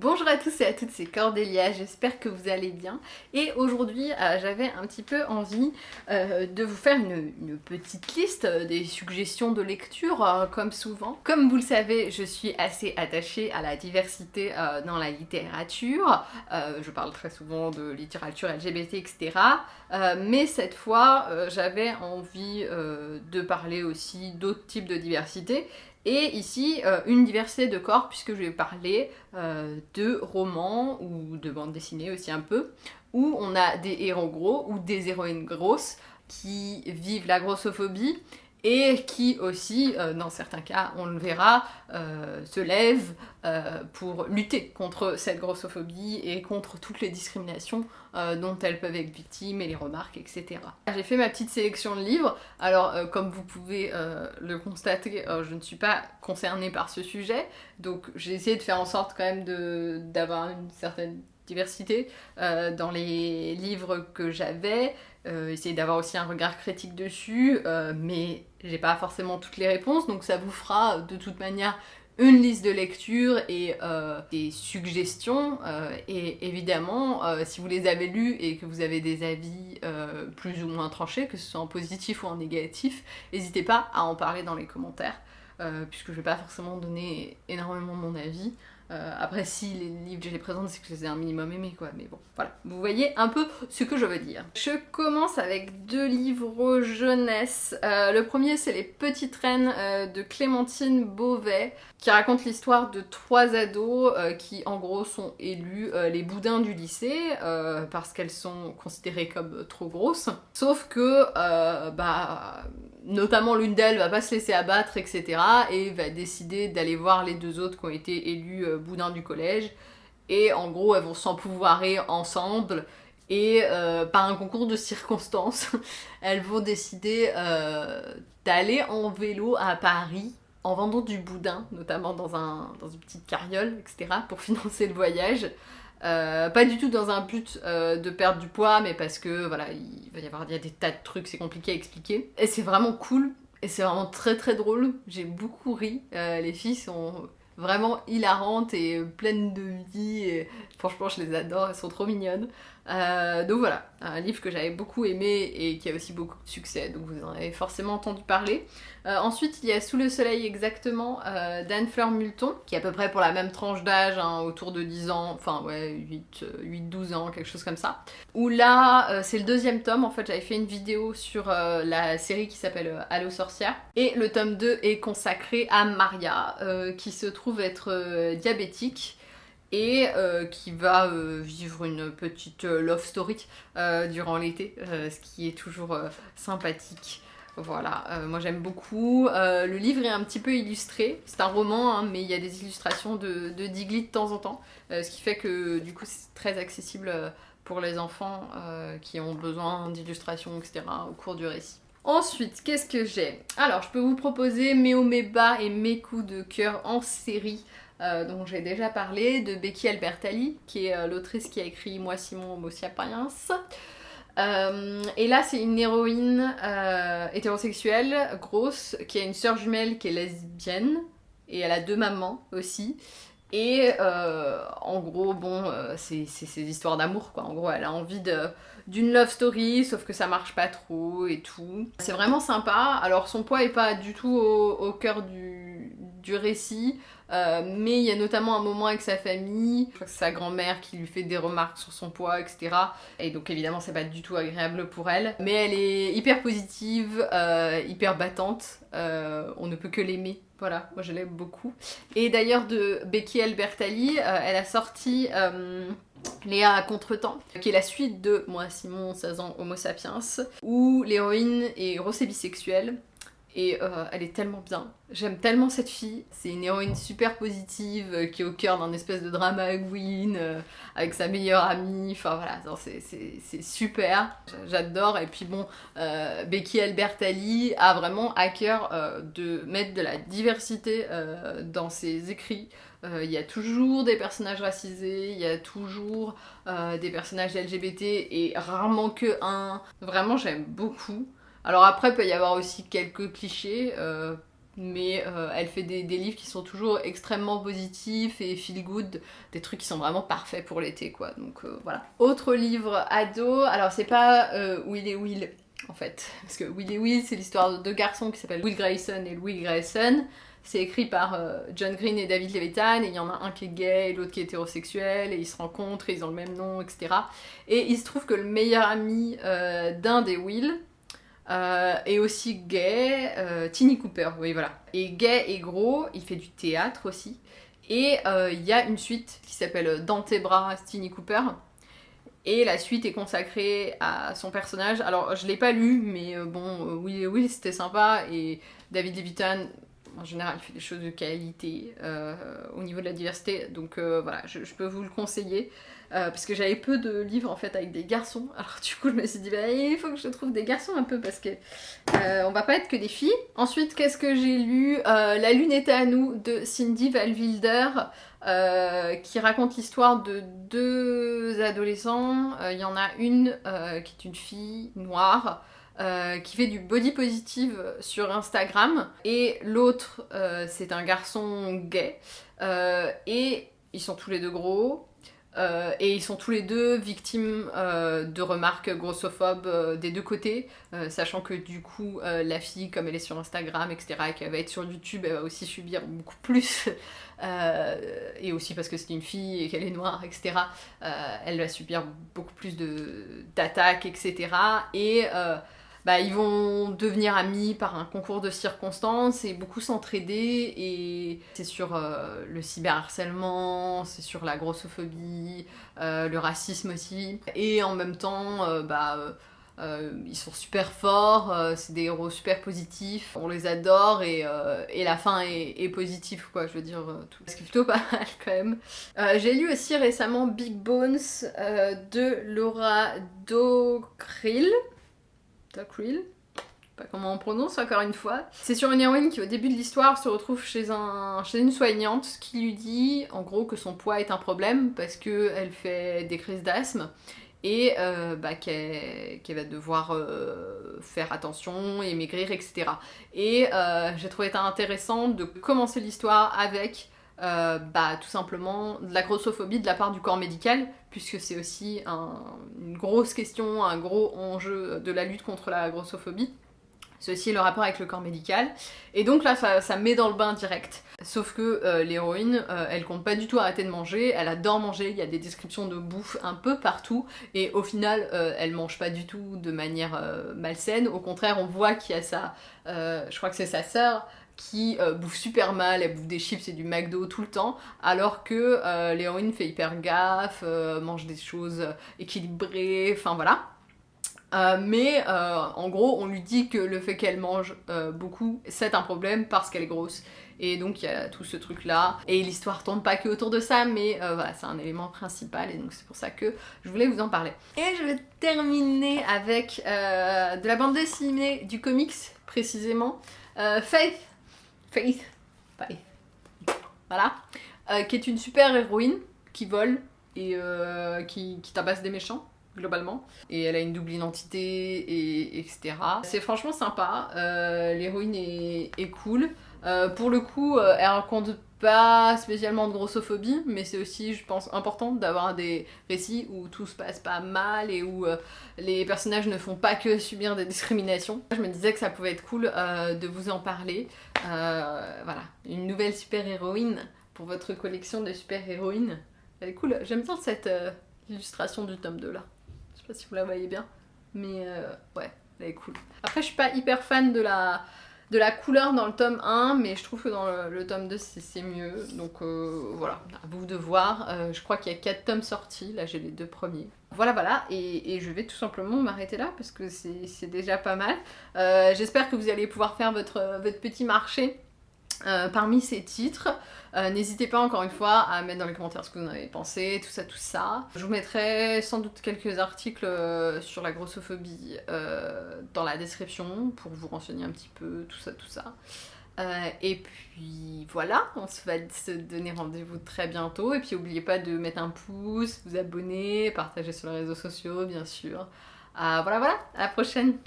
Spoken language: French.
Bonjour à tous et à toutes, c'est Cordélia, j'espère que vous allez bien. Et aujourd'hui, euh, j'avais un petit peu envie euh, de vous faire une, petite liste euh, des suggestions de lecture, comme souvent. Comme vous le savez, je suis assez attachée à la diversité dans la littérature. je parle très souvent de littérature LGBT, etc. mais cette fois, j'avais envie de parler aussi d'autres types de diversité. Et ici, euh, une diversité de corps, puisque je vais parler euh, de romans ou de bandes dessinées aussi un peu, où on a des héros gros ou des héroïnes grosses qui vivent la grossophobie et qui aussi, euh, dans certains cas, on le verra, euh, se lèvent euh, pour lutter contre cette grossophobie et contre toutes les discriminations dont elles peuvent être victimes et les remarques, etc. J'ai fait ma petite sélection de livres, alors comme vous pouvez le constater, je ne suis pas concernée par ce sujet, donc j'ai essayé de faire en sorte quand même d'avoir une certaine diversité dans les livres que j'avais, essayer d'avoir aussi un regard critique dessus, mais j'ai pas forcément toutes les réponses, donc ça vous fera de toute manière une liste de lecture et euh, des suggestions et évidemment si vous les avez lus et que vous avez des avis plus ou moins tranchés, que ce soit en positif ou en négatif, n'hésitez pas à en parler dans les commentaires puisque je vais pas forcément donner énormément mon avis. Euh, après, si les livres je les présente, c'est que je les ai un minimum aimés, quoi. Mais bon, voilà. Vous voyez un peu ce que je veux dire. Je commence avec deux livres jeunesse. Euh, le premier, c'est Les Petites Reines euh, de Clémentine Beauvais, qui raconte l'histoire de trois ados qui, en gros, sont élus les boudins du lycée, parce qu'elles sont considérées comme trop grosses. Sauf que, bah notamment l'une d'elles va pas se laisser abattre, etc. et va décider d'aller voir les deux autres qui ont été élus euh, boudins du collège. Et en gros, elles vont s'empouvoirer ensemble et euh, par un concours de circonstances, elles vont décider euh, d'aller en vélo à Paris en vendant du boudin, notamment dans, un, dans une petite carriole, etc., pour financer le voyage. Euh, pas du tout dans un but euh, de perdre du poids, mais parce que voilà, il va y avoir des tas de trucs, c'est compliqué à expliquer. Et c'est vraiment cool, et c'est vraiment très très drôle. J'ai beaucoup ri. Euh, les filles sont vraiment hilarantes et pleines de vie. Et franchement, je les adore, elles sont trop mignonnes. Euh, donc voilà, un livre que j'avais beaucoup aimé et qui a aussi beaucoup de succès, donc vous en avez forcément entendu parler. Euh, ensuite, il y a Sous le soleil exactement euh, d'Anne Fleur Multon, qui est à peu près pour la même tranche d'âge, hein, autour de 10 ans, enfin ouais, 8-12 ans, quelque chose comme ça. Où là, c'est le deuxième tome, en fait j'avais fait une vidéo sur la série qui s'appelle Allo sorcière. Et le tome 2 est consacré à Maria, qui se trouve être diabétique et euh, qui va euh, vivre une petite euh, love story durant l'été, ce qui est toujours sympathique. Voilà, moi j'aime beaucoup. le livre est un petit peu illustré, c'est un roman, hein, mais il y a des illustrations de, de Digli de temps en temps, ce qui fait que du coup c'est très accessible pour les enfants qui ont besoin d'illustrations, etc. au cours du récit. Ensuite, qu'est-ce que j'ai? Alors, je peux vous proposer mes hauts, mes bas et mes coups de cœur en série. Euh, dont j'ai déjà parlé, de Becky Albertalli, qui est euh, l'autrice qui a écrit Moi Simon Homo sapiens. Euh, et là, c'est une héroïne hétérosexuelle, grosse, qui a une sœur jumelle qui est lesbienne, et elle a deux mamans aussi. Et en gros, bon, c'est ces histoires d'amour, quoi. En gros, elle a envie d'une love story, sauf que ça marche pas trop et tout. C'est vraiment sympa. Alors, son poids est pas du tout au, cœur du, du récit. Euh, mais il y a notamment un moment avec sa famille, je crois que c'est sa grand-mère qui lui fait des remarques sur son poids, etc. Et donc évidemment c'est pas du tout agréable pour elle. Mais elle est hyper positive, euh, hyper battante, euh, on ne peut que l'aimer. Voilà, moi je l'aime beaucoup. Et d'ailleurs de Becky Albertalli, elle a sorti... Léa à contre-temps, qui est la suite de Moi Simon, 16 ans, Homo sapiens, où l'héroïne est grosse bisexuelle, et euh, elle est tellement bien. J'aime tellement cette fille. C'est une héroïne super positive euh, qui est au cœur d'un espèce de drama queen euh, avec sa meilleure amie. Enfin voilà, c'est super. J'adore. Et puis bon, Becky Albertalli a vraiment à cœur de mettre de la diversité dans ses écrits. Il y a toujours des personnages racisés, il y a toujours des personnages LGBT et rarement que un. Vraiment, j'aime beaucoup. Alors après, il peut y avoir aussi quelques clichés, euh, mais euh, elle fait des, livres qui sont toujours extrêmement positifs et feel good, des trucs qui sont vraiment parfaits pour l'été quoi, donc euh, voilà. Autre livre ado, alors c'est pas Will et Will en fait, parce que Will et Will c'est l'histoire de deux garçons qui s'appellent Will Grayson et Will Grayson, c'est écrit par John Green et David Levitan, et il y en a un qui est gay et l'autre qui est hétérosexuel, et ils se rencontrent, ils ont le même nom, etc. Et il se trouve que le meilleur ami d'un des Will, euh, et aussi gay, euh, Cooper, oui voilà. Et gay et gros, il fait du théâtre aussi. Et euh, il y a une suite qui s'appelle Dans tes bras, Tiny Cooper. Et la suite est consacrée à son personnage. Alors je l'ai pas lu, mais bon, oui, oui c'était sympa. Et David Levitan, en général, il fait des choses de qualité au niveau de la diversité. Donc voilà, je, peux vous le conseiller. Euh, parce que j'avais peu de livres en fait avec des garçons. Alors du coup je me suis dit bah, il faut que je trouve des garçons un peu parce que euh, on va pas être que des filles. Ensuite qu'est-ce que j'ai lu? Euh, La lune était à nous de Cindy Valwilder qui raconte l'histoire de deux adolescents. Il y en a une qui est une fille noire. Qui fait du body positive sur Instagram et l'autre c'est un garçon gay et ils sont tous les deux gros euh, et ils sont tous les deux victimes euh, de remarques grossophobes euh, des deux côtés, sachant que du coup la fille, comme elle est sur Instagram, etc., et qu'elle va être sur YouTube, elle va aussi subir beaucoup plus, et aussi parce que c'est une fille et qu'elle est noire, etc., elle va subir beaucoup plus d'attaques, etc. Et bah, ils vont devenir amis par un concours de circonstances et beaucoup s'entraider. Et c'est sur euh, le cyberharcèlement, c'est sur la grossophobie, euh, le racisme aussi. Et en même temps, euh, bah, ils sont super forts, c'est des héros super positifs, on les adore et, et la fin est, positive, quoi, je veux dire, tout. C'est plutôt pas mal quand même. J'ai lu aussi récemment Big Bones de Laura Pas comment on prononce encore une fois. C'est sur une héroïne qui au début de l'histoire se retrouve chez, un, chez une soignante qui lui dit en gros que son poids est un problème parce qu'elle fait des crises d'asthme et euh, bah, qu'elle va devoir euh, faire attention et etc. Et euh, j'ai trouvé ça intéressant de commencer l'histoire avec euh, bah, tout simplement de la grossophobie de la part du corps médical, puisque c'est aussi une grosse question, un gros enjeu de la lutte contre la grossophobie. C'est aussi le rapport avec le corps médical. Et donc là, ça, met dans le bain direct. Sauf que euh, l'héroïne, euh, elle compte pas du tout arrêter de manger, elle adore manger, il y a des descriptions de bouffe un peu partout, et au final, elle mange pas du tout de manière malsaine. Au contraire, on voit qu'il y a ça, je crois que c'est sa sœur, qui euh, bouffe super mal, elle bouffe des chips et du McDo tout le temps, alors que euh, l'héroïne fait hyper gaffe, euh, mange des choses équilibrées, enfin voilà. mais en gros, on lui dit que le fait qu'elle mange beaucoup, c'est un problème parce qu'elle est grosse. Et donc il y a tout ce truc là. Et l'histoire tourne pas que autour de ça, mais voilà, c'est un élément principal et donc c'est pour ça que je voulais vous en parler. Et je vais terminer avec de la bande dessinée, du comics précisément. Faith Faith, Faith, voilà, euh, qui est une super héroïne qui vole et euh, qui, qui tabasse des méchants globalement. Et elle a une double identité, et, etc. C'est franchement sympa, euh, l'héroïne est, est, cool. pour le coup, elle raconte pas spécialement de grossophobie, mais c'est aussi, je pense, important d'avoir des récits où tout se passe pas mal et où euh, les personnages ne font pas que subir des discriminations. Je me disais que ça pouvait être cool euh, de vous en parler. Euh, voilà, une nouvelle super-héroïne pour votre collection de super-héroïnes. Elle est cool, j'aime bien cette illustration du tome 2 là. Je sais pas si vous la voyez bien, mais ouais, elle est cool. Après, je suis pas hyper fan de la de la couleur dans le tome 1, mais je trouve que dans le, tome 2 c'est mieux. Donc euh, voilà, à vous de voir. Euh, je crois qu'il y a 4 tomes sortis, là j'ai les deux premiers. Voilà voilà, et, je vais tout simplement m'arrêter là parce que c'est déjà pas mal. Euh, j'espère que vous allez pouvoir faire votre, votre petit marché euh, parmi ces titres. Euh, n'hésitez pas encore une fois à mettre dans les commentaires ce que vous en avez pensé, tout ça, tout ça. Je vous mettrai sans doute quelques articles euh, sur la grossophobie dans la description pour vous renseigner un petit peu, tout ça, tout ça. et puis voilà, on se va se donner rendez-vous très bientôt. Et puis n'oubliez pas de mettre un pouce, vous abonner, partager sur les réseaux sociaux bien sûr. voilà voilà, à la prochaine